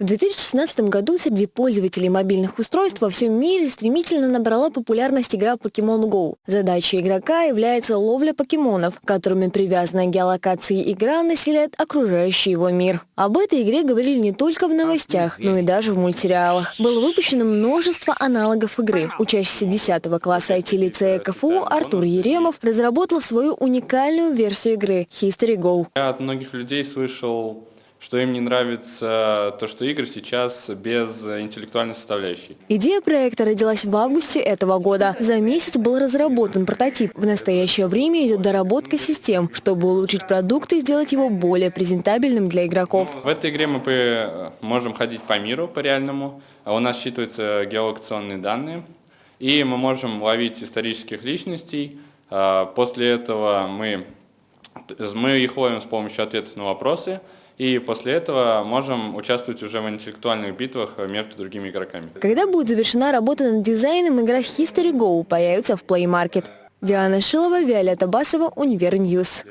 В 2016 году среди пользователей мобильных устройств во всем мире стремительно набрала популярность игра Pokemon Go. Задачей игрока является ловля покемонов, которыми привязанная к геолокации игра населяет окружающий его мир. Об этой игре говорили не только в новостях, но и даже в мультсериалах. Было выпущено множество аналогов игры. Учащийся 10 класса IT-лицея КФУ Артур Еремов разработал свою уникальную версию игры History Go. Я от многих людей слышал что им не нравится то, что игры сейчас без интеллектуальной составляющей. Идея проекта родилась в августе этого года. За месяц был разработан прототип. В настоящее время идет доработка систем, чтобы улучшить продукт и сделать его более презентабельным для игроков. В этой игре мы можем ходить по миру, по реальному. У нас считываются геолокационные данные. И мы можем ловить исторических личностей. А, после этого мы, мы их ловим с помощью ответов на вопросы и после этого можем участвовать уже в интеллектуальных битвах между другими игроками. Когда будет завершена работа над дизайном, игра History Go появится в Play Market. Диана Шилова, Виолетта Басова, Univer News.